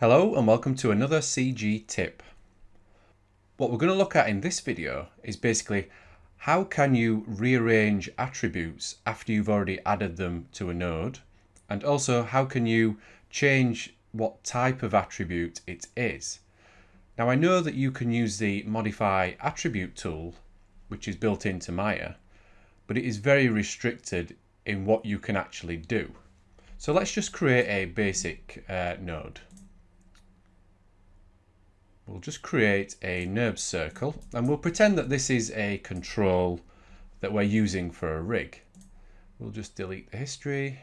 Hello and welcome to another CG tip. What we're going to look at in this video is basically how can you rearrange attributes after you've already added them to a node and also how can you change what type of attribute it is. Now I know that you can use the modify attribute tool which is built into Maya but it is very restricted in what you can actually do. So let's just create a basic uh, node. We'll just create a NURBS circle and we'll pretend that this is a control that we're using for a rig. We'll just delete the history.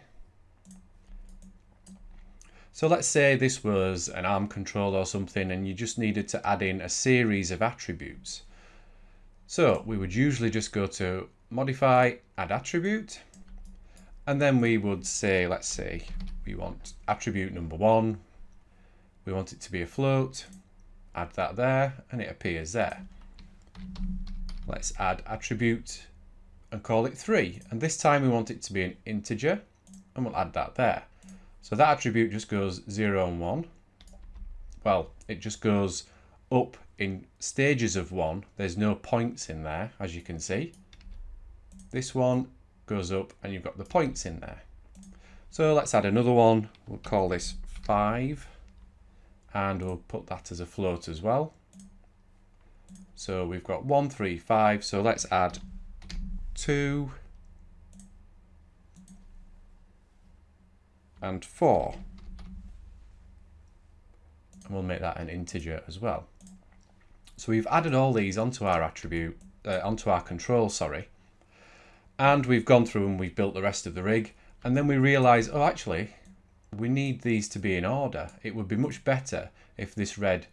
So let's say this was an ARM control or something and you just needed to add in a series of attributes. So we would usually just go to modify add attribute and then we would say let's say we want attribute number one we want it to be a float add that there and it appears there. Let's add attribute and call it 3 and this time we want it to be an integer and we'll add that there. So that attribute just goes 0 and 1. Well, it just goes up in stages of 1. There's no points in there as you can see. This one goes up and you've got the points in there. So let's add another one. We'll call this 5 and we'll put that as a float as well. So we've got one, three, five. So let's add two and four. And we'll make that an integer as well. So we've added all these onto our attribute, uh, onto our control, sorry. And we've gone through and we've built the rest of the rig. And then we realize, oh, actually, we need these to be in order. It would be much better if this read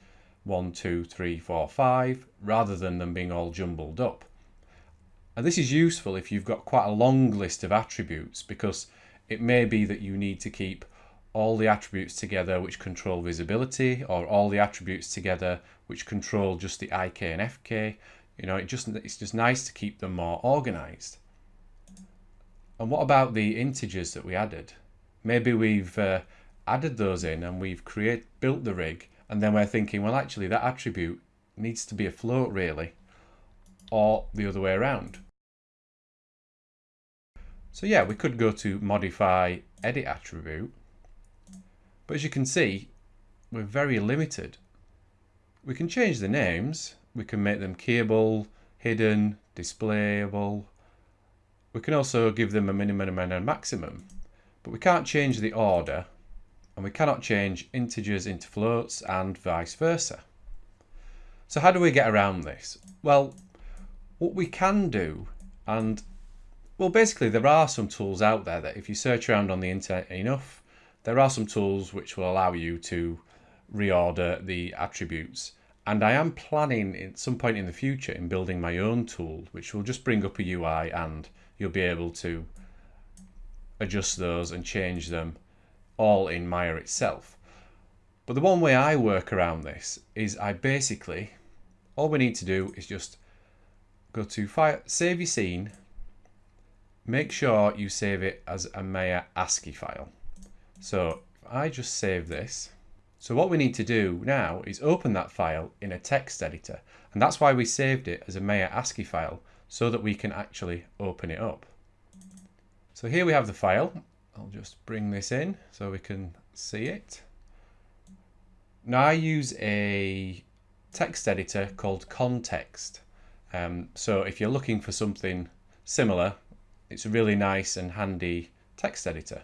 1, 2, 3, 4, 5 rather than them being all jumbled up. And this is useful if you've got quite a long list of attributes because it may be that you need to keep all the attributes together which control visibility or all the attributes together which control just the IK and FK. You know, it just it's just nice to keep them more organized. And what about the integers that we added? Maybe we've uh, added those in and we've create built the rig and then we're thinking well actually that attribute needs to be a float really or the other way around. So yeah we could go to modify edit attribute but as you can see we're very limited. We can change the names. We can make them keyable hidden displayable. We can also give them a minimum and a maximum but we can't change the order and we cannot change integers into floats and vice versa. So how do we get around this? Well, what we can do, and well, basically there are some tools out there that if you search around on the internet enough, there are some tools which will allow you to reorder the attributes. And I am planning at some point in the future in building my own tool, which will just bring up a UI and you'll be able to adjust those and change them all in Maya itself. But the one way I work around this is I basically, all we need to do is just go to file, save your scene, make sure you save it as a Maya ASCII file. So I just save this. So what we need to do now is open that file in a text editor. And that's why we saved it as a Maya ASCII file so that we can actually open it up. So here we have the file. I'll just bring this in so we can see it. Now I use a text editor called Context. Um, so if you're looking for something similar, it's a really nice and handy text editor.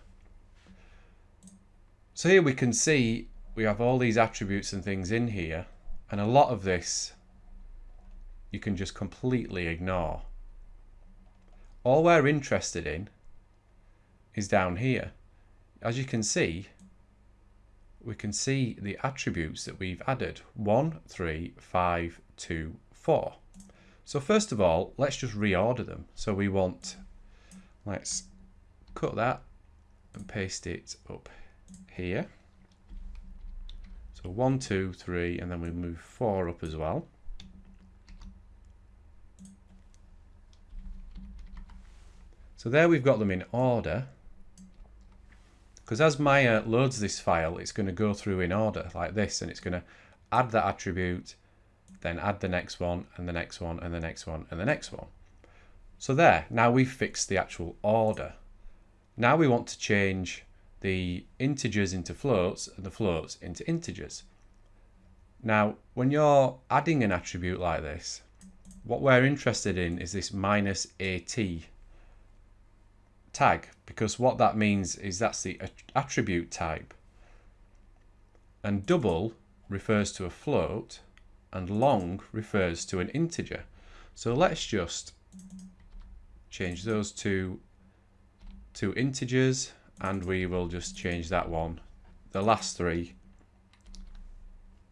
So here we can see we have all these attributes and things in here and a lot of this you can just completely ignore. All we're interested in is down here. As you can see, we can see the attributes that we've added. 1, 3, 5, 2, 4. So first of all, let's just reorder them. So we want, let's cut that and paste it up here. So 1, 2, 3, and then we move 4 up as well. So there we've got them in order. Because as Maya loads this file, it's going to go through in order like this, and it's going to add that attribute, then add the next one, and the next one, and the next one, and the next one. So there, now we've fixed the actual order. Now we want to change the integers into floats and the floats into integers. Now, when you're adding an attribute like this, what we're interested in is this minus AT tag because what that means is that's the attribute type. And double refers to a float and long refers to an integer. So let's just change those two to integers and we will just change that one, the last three,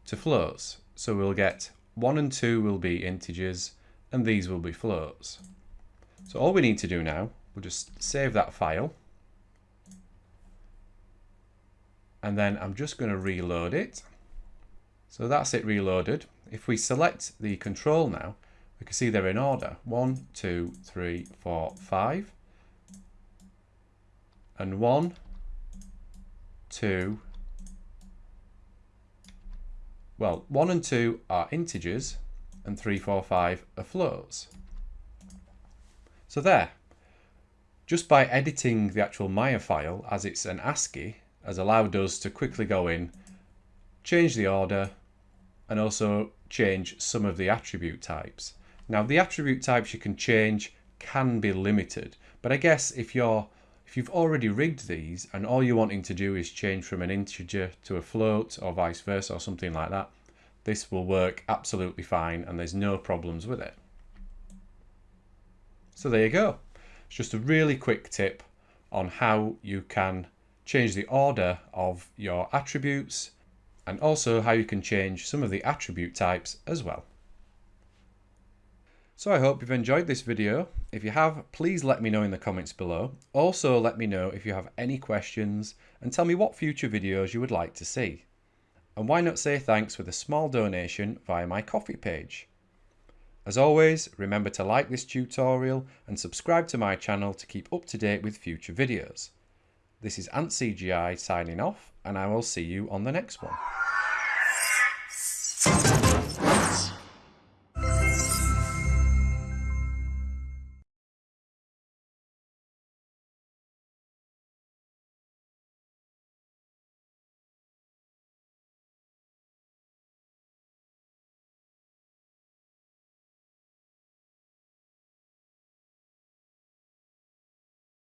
to floats. So we'll get 1 and 2 will be integers and these will be floats. So all we need to do now We'll just save that file. And then I'm just going to reload it. So that's it reloaded. If we select the control now, we can see they're in order. One, two, three, four, five. And one, two, well, one and two are integers and three, four, five are floats. So there, just by editing the actual Maya file as it's an ASCII has allowed us to quickly go in, change the order, and also change some of the attribute types. Now the attribute types you can change can be limited, but I guess if you're if you've already rigged these and all you're wanting to do is change from an integer to a float or vice versa or something like that, this will work absolutely fine and there's no problems with it. So there you go. It's just a really quick tip on how you can change the order of your attributes and also how you can change some of the attribute types as well. So I hope you've enjoyed this video. If you have, please let me know in the comments below. Also let me know if you have any questions and tell me what future videos you would like to see. And why not say thanks with a small donation via my Ko-fi page. As always, remember to like this tutorial and subscribe to my channel to keep up to date with future videos. This is AntCGI signing off and I will see you on the next one.